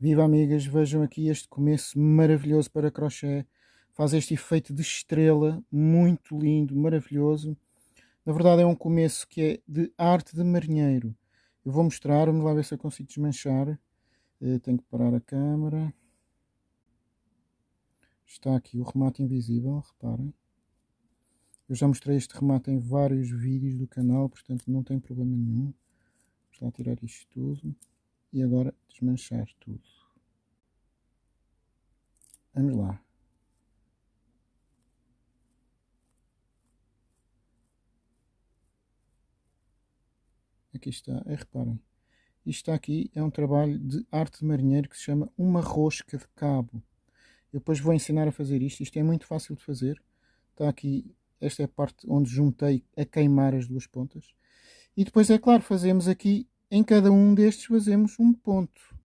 Viva amigas, vejam aqui este começo maravilhoso para crochê. Faz este efeito de estrela, muito lindo, maravilhoso. Na verdade é um começo que é de arte de marinheiro. Eu vou mostrar, vamos lá ver se eu consigo desmanchar. Eh, tenho que parar a câmera. Está aqui o remate invisível, reparem. Eu já mostrei este remate em vários vídeos do canal, portanto não tem problema nenhum. Vamos lá tirar isto tudo e agora desmanchar tudo. Vamos lá. Aqui está, e reparem. Isto está aqui é um trabalho de arte de marinheiro que se chama uma rosca de cabo. Eu depois vou ensinar a fazer isto. Isto é muito fácil de fazer. Está aqui, esta é a parte onde juntei a queimar as duas pontas. E depois, é claro, fazemos aqui, em cada um destes fazemos um ponto.